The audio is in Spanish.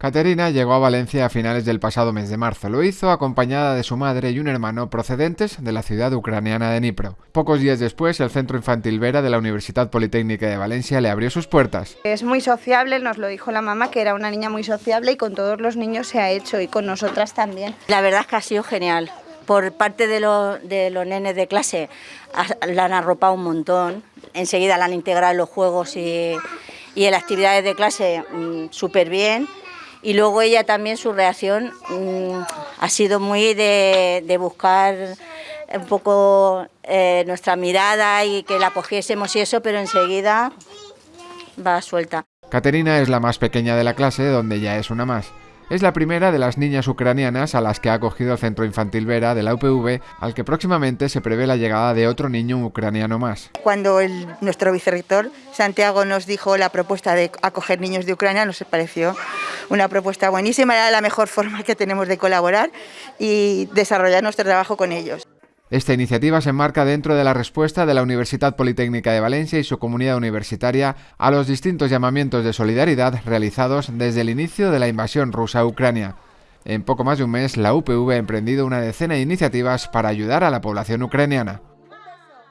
Caterina llegó a Valencia a finales del pasado mes de marzo. Lo hizo acompañada de su madre y un hermano procedentes de la ciudad ucraniana de Dnipro. Pocos días después, el Centro Infantil Vera de la Universidad Politécnica de Valencia le abrió sus puertas. Es muy sociable, nos lo dijo la mamá, que era una niña muy sociable y con todos los niños se ha hecho y con nosotras también. La verdad es que ha sido genial. Por parte de, de los nenes de clase la han arropado un montón. Enseguida la han integrado en los juegos y, y en las actividades de clase mm, súper bien y luego ella también su reacción mm, ha sido muy de, buscar un poco eh, nuestra mirada y que la cogiésemos y eso, pero enseguida va suelta. Caterina es la más pequeña de la clase, donde ya es una más. Es la primera de las niñas ucranianas a las que ha acogido el Centro Infantil Vera de la UPV, al que próximamente se prevé la llegada de otro niño ucraniano más. Cuando el, nuestro vicerrector Santiago nos dijo la propuesta de acoger niños de Ucrania, nos pareció una propuesta buenísima, era la mejor forma que tenemos de colaborar y desarrollar nuestro trabajo con ellos. Esta iniciativa se enmarca dentro de la respuesta de la Universidad Politécnica de Valencia y su comunidad universitaria a los distintos llamamientos de solidaridad realizados desde el inicio de la invasión rusa a Ucrania. En poco más de un mes, la UPV ha emprendido una decena de iniciativas para ayudar a la población ucraniana.